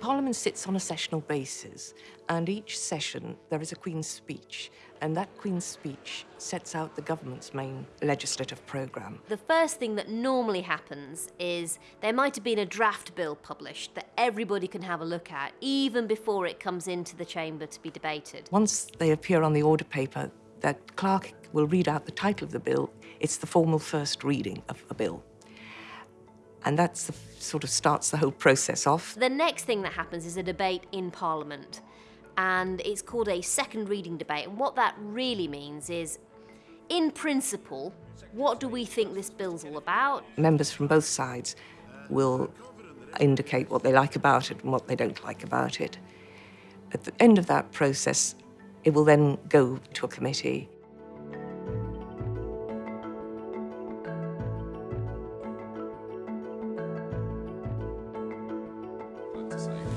Parliament sits on a sessional basis, and each session there is a Queen's speech, and that Queen's speech sets out the government's main legislative programme. The first thing that normally happens is there might have been a draft bill published that everybody can have a look at, even before it comes into the chamber to be debated. Once they appear on the order paper, that clerk will read out the title of the bill. It's the formal first reading of a bill. And that sort of starts the whole process off. The next thing that happens is a debate in Parliament, and it's called a second reading debate. And what that really means is, in principle, what do we think this bill's all about? Members from both sides will indicate what they like about it and what they don't like about it. At the end of that process, it will then go to a committee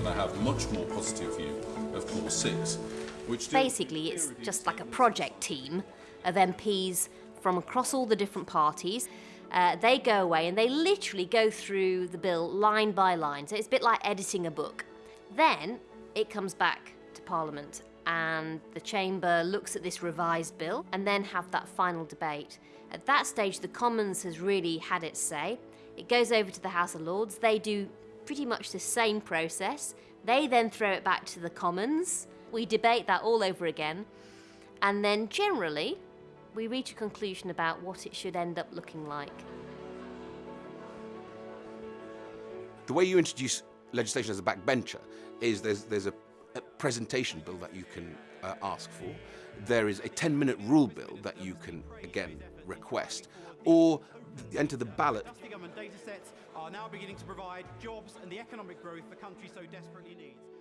I have much more positive view of Clause 6, which... Basically, it's just like a project team of MPs from across all the different parties. Uh, they go away and they literally go through the bill line by line. So it's a bit like editing a book. Then it comes back to Parliament and the Chamber looks at this revised bill and then have that final debate. At that stage, the Commons has really had its say. It goes over to the House of Lords. They do pretty much the same process. They then throw it back to the Commons. We debate that all over again. And then generally, we reach a conclusion about what it should end up looking like. The way you introduce legislation as a backbencher is there's, there's a, a presentation bill that you can uh, ask for. There is a 10-minute rule bill that you can, again, request. Or enter the ballot. Are now beginning to provide jobs and the economic growth the country so desperately needs.